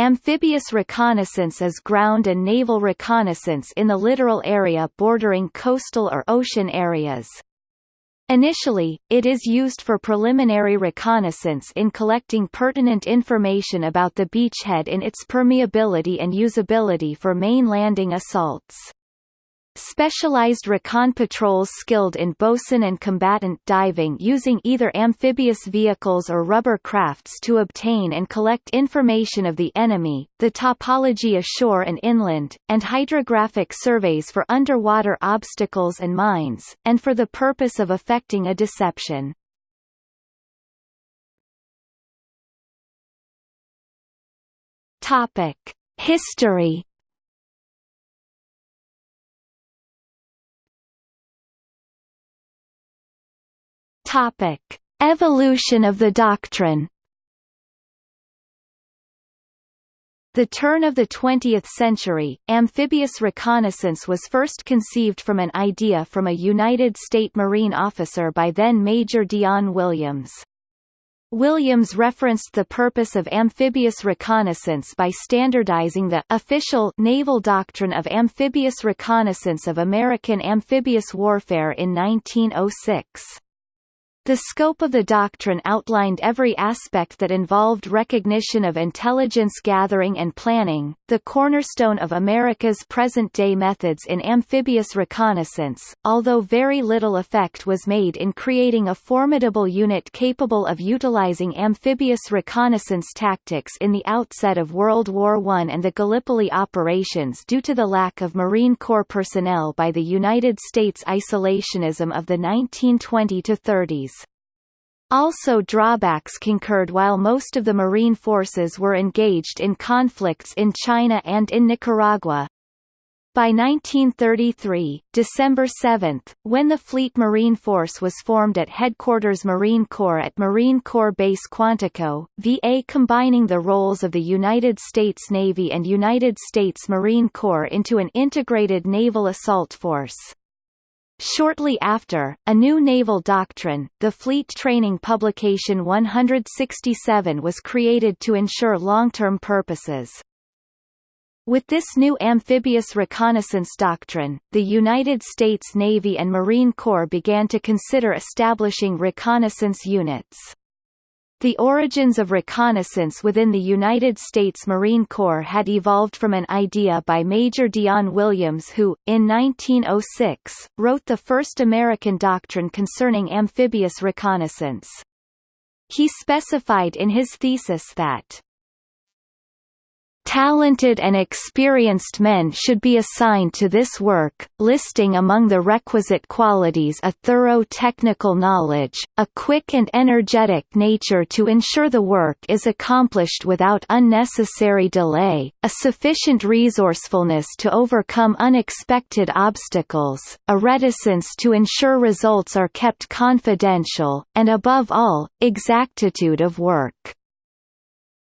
Amphibious reconnaissance is ground and naval reconnaissance in the littoral area bordering coastal or ocean areas. Initially, it is used for preliminary reconnaissance in collecting pertinent information about the beachhead in its permeability and usability for main landing assaults. Specialized recon patrols skilled in bosun and combatant diving using either amphibious vehicles or rubber crafts to obtain and collect information of the enemy, the topology ashore and inland, and hydrographic surveys for underwater obstacles and mines, and for the purpose of effecting a deception. History Topic: Evolution of the doctrine. The turn of the 20th century, amphibious reconnaissance was first conceived from an idea from a United States Marine officer by then Major Dion Williams. Williams referenced the purpose of amphibious reconnaissance by standardizing the official naval doctrine of amphibious reconnaissance of American amphibious warfare in 1906. The scope of the doctrine outlined every aspect that involved recognition of intelligence gathering and planning, the cornerstone of America's present-day methods in amphibious reconnaissance, although very little effect was made in creating a formidable unit capable of utilizing amphibious reconnaissance tactics in the outset of World War I and the Gallipoli operations due to the lack of Marine Corps personnel by the United States isolationism of the 1920–30s. Also drawbacks concurred while most of the Marine forces were engaged in conflicts in China and in Nicaragua. By 1933, December 7, when the Fleet Marine Force was formed at Headquarters Marine Corps at Marine Corps Base Quantico, VA combining the roles of the United States Navy and United States Marine Corps into an integrated naval assault force. Shortly after, a new naval doctrine, the Fleet Training Publication 167 was created to ensure long-term purposes. With this new amphibious reconnaissance doctrine, the United States Navy and Marine Corps began to consider establishing reconnaissance units. The origins of reconnaissance within the United States Marine Corps had evolved from an idea by Major Dion Williams who, in 1906, wrote the first American doctrine concerning amphibious reconnaissance. He specified in his thesis that Talented and experienced men should be assigned to this work, listing among the requisite qualities a thorough technical knowledge, a quick and energetic nature to ensure the work is accomplished without unnecessary delay, a sufficient resourcefulness to overcome unexpected obstacles, a reticence to ensure results are kept confidential, and above all, exactitude of work.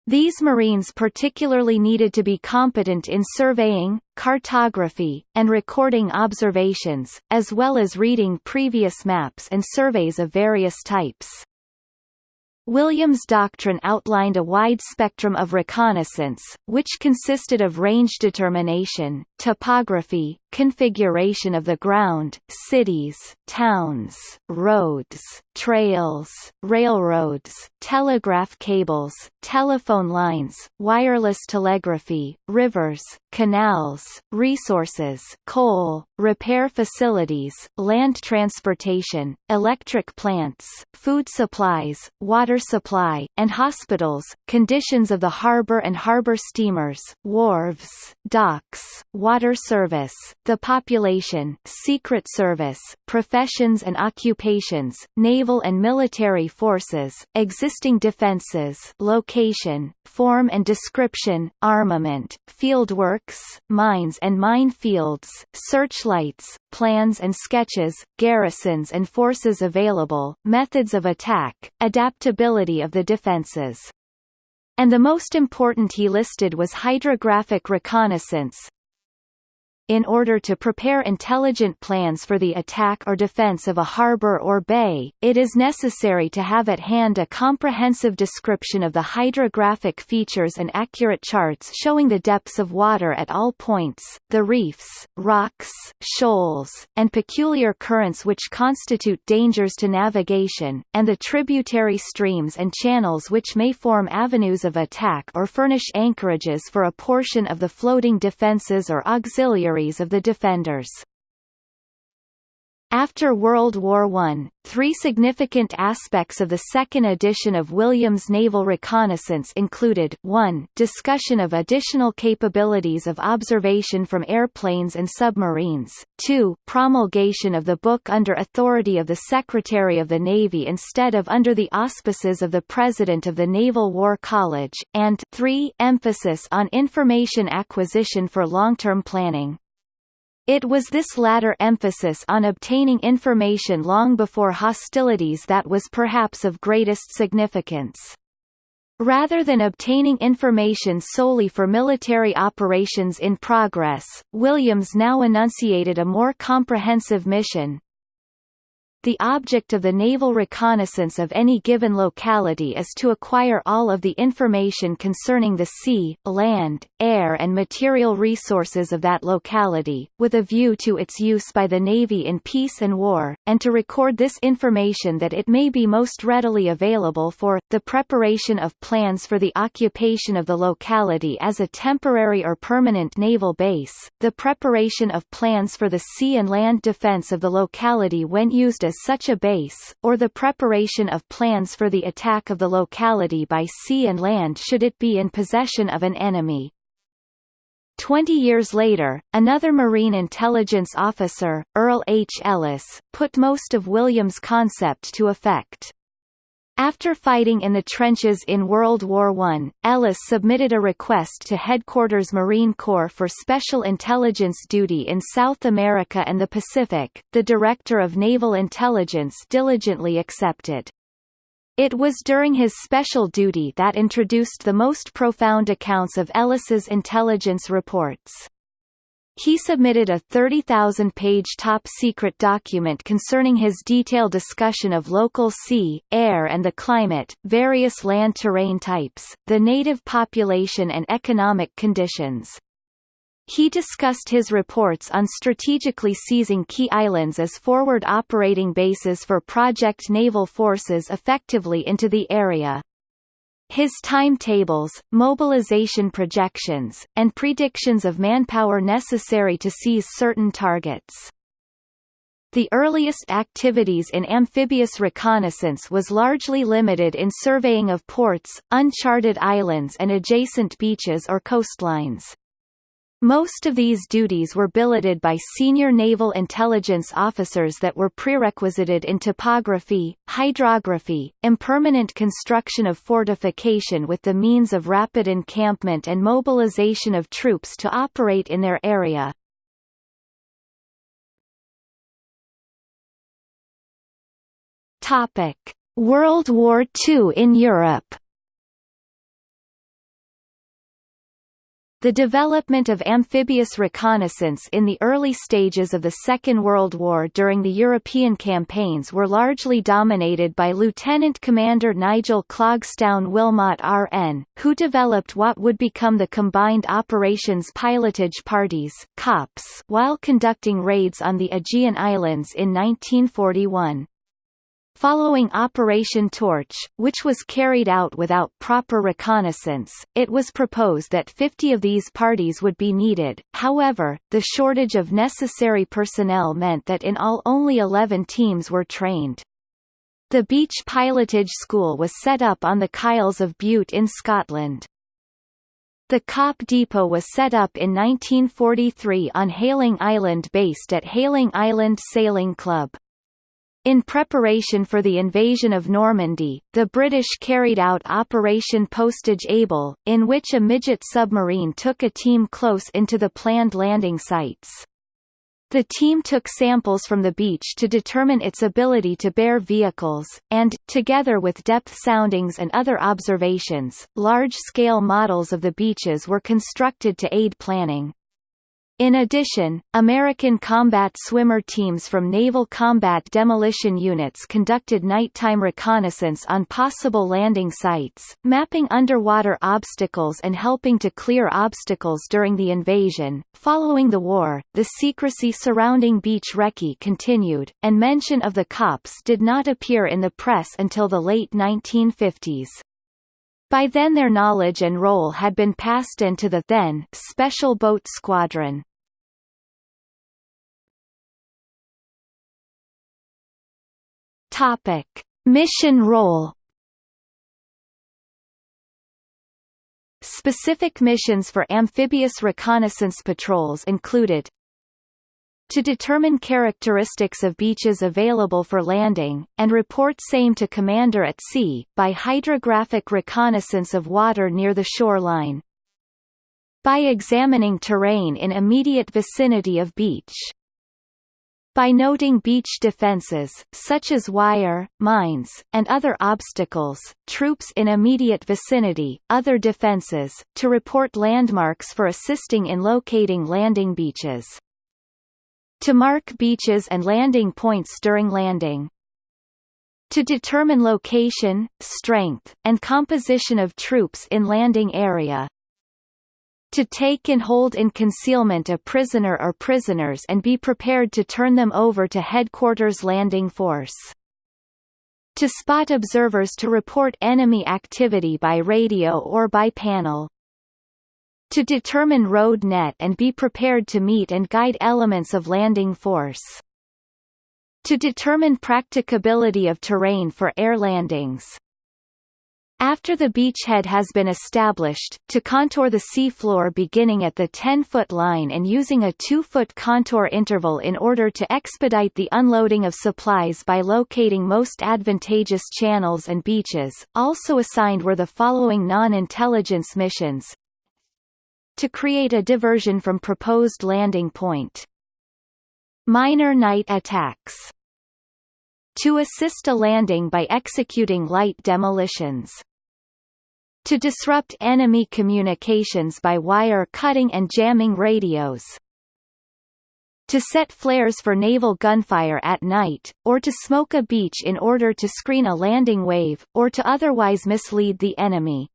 These Marines particularly needed to be competent in surveying, cartography, and recording observations, as well as reading previous maps and surveys of various types. Williams' doctrine outlined a wide spectrum of reconnaissance, which consisted of range determination, topography, configuration of the ground, cities, towns, roads, trails, railroads, telegraph cables, telephone lines, wireless telegraphy, rivers, canals, resources, coal, repair facilities, land transportation, electric plants, food supplies, water supply, and hospitals, conditions of the harbor and harbor steamers, wharves, docks, water service, the population, secret service, professions and occupations, naval and military forces, existing defenses, location, form and description, armament, fieldworks, mines and minefields, searchlights, plans and sketches, garrisons and forces available, methods of attack, adaptability of the defenses. And the most important he listed was hydrographic reconnaissance, in order to prepare intelligent plans for the attack or defense of a harbor or bay, it is necessary to have at hand a comprehensive description of the hydrographic features and accurate charts showing the depths of water at all points, the reefs, rocks, shoals, and peculiar currents which constitute dangers to navigation, and the tributary streams and channels which may form avenues of attack or furnish anchorages for a portion of the floating defenses or auxiliary of the defenders. After World War I, three significant aspects of the second edition of Williams Naval Reconnaissance included 1. Discussion of additional capabilities of observation from airplanes and submarines, 2. Promulgation of the book under authority of the Secretary of the Navy instead of under the auspices of the President of the Naval War College, and 3. Emphasis on information acquisition for long-term planning. It was this latter emphasis on obtaining information long before hostilities that was perhaps of greatest significance. Rather than obtaining information solely for military operations in progress, Williams now enunciated a more comprehensive mission, the object of the naval reconnaissance of any given locality is to acquire all of the information concerning the sea, land, air and material resources of that locality, with a view to its use by the Navy in peace and war, and to record this information that it may be most readily available for, the preparation of plans for the occupation of the locality as a temporary or permanent naval base, the preparation of plans for the sea and land defense of the locality when used as as such a base, or the preparation of plans for the attack of the locality by sea and land should it be in possession of an enemy. Twenty years later, another Marine intelligence officer, Earl H. Ellis, put most of Williams' concept to effect. After fighting in the trenches in World War I, Ellis submitted a request to Headquarters Marine Corps for special intelligence duty in South America and the Pacific. The Director of Naval Intelligence diligently accepted. It was during his special duty that introduced the most profound accounts of Ellis's intelligence reports. He submitted a 30,000-page top-secret document concerning his detailed discussion of local sea, air and the climate, various land terrain types, the native population and economic conditions. He discussed his reports on strategically seizing key islands as forward operating bases for Project Naval Forces effectively into the area. His timetables, mobilization projections, and predictions of manpower necessary to seize certain targets. The earliest activities in amphibious reconnaissance was largely limited in surveying of ports, uncharted islands and adjacent beaches or coastlines. Most of these duties were billeted by senior naval intelligence officers that were prerequisited in topography, hydrography, impermanent construction of fortification with the means of rapid encampment and mobilization of troops to operate in their area. World War II in Europe The development of amphibious reconnaissance in the early stages of the Second World War during the European campaigns were largely dominated by Lieutenant Commander Nigel Clogstoun-Willmott RN, who developed what would become the Combined Operations Pilotage Parties COPs, while conducting raids on the Aegean Islands in 1941. Following Operation Torch, which was carried out without proper reconnaissance, it was proposed that 50 of these parties would be needed, however, the shortage of necessary personnel meant that in all only 11 teams were trained. The Beach Pilotage School was set up on the Kyles of Bute in Scotland. The COP depot was set up in 1943 on Hayling Island based at Hayling Island Sailing Club. In preparation for the invasion of Normandy, the British carried out Operation Postage Able, in which a midget submarine took a team close into the planned landing sites. The team took samples from the beach to determine its ability to bear vehicles, and, together with depth soundings and other observations, large-scale models of the beaches were constructed to aid planning. In addition, American combat swimmer teams from Naval Combat Demolition Units conducted nighttime reconnaissance on possible landing sites, mapping underwater obstacles and helping to clear obstacles during the invasion. Following the war, the secrecy surrounding beach recce continued, and mention of the cops did not appear in the press until the late 1950s. By then their knowledge and role had been passed into the then Special Boat Squadron. Topic: Mission role. Specific missions for amphibious reconnaissance patrols included to determine characteristics of beaches available for landing, and report same to commander at sea, by hydrographic reconnaissance of water near the shoreline. By examining terrain in immediate vicinity of beach by noting beach defenses, such as wire, mines, and other obstacles, troops in immediate vicinity, other defenses, to report landmarks for assisting in locating landing beaches. To mark beaches and landing points during landing. To determine location, strength, and composition of troops in landing area, to take and hold in concealment a prisoner or prisoners and be prepared to turn them over to headquarters landing force. To spot observers to report enemy activity by radio or by panel. To determine road net and be prepared to meet and guide elements of landing force. To determine practicability of terrain for air landings. After the beachhead has been established, to contour the seafloor beginning at the 10-foot line and using a 2-foot contour interval in order to expedite the unloading of supplies by locating most advantageous channels and beaches. Also assigned were the following non-intelligence missions. To create a diversion from proposed landing point. Minor night attacks. To assist a landing by executing light demolitions to disrupt enemy communications by wire cutting and jamming radios, to set flares for naval gunfire at night, or to smoke a beach in order to screen a landing wave, or to otherwise mislead the enemy.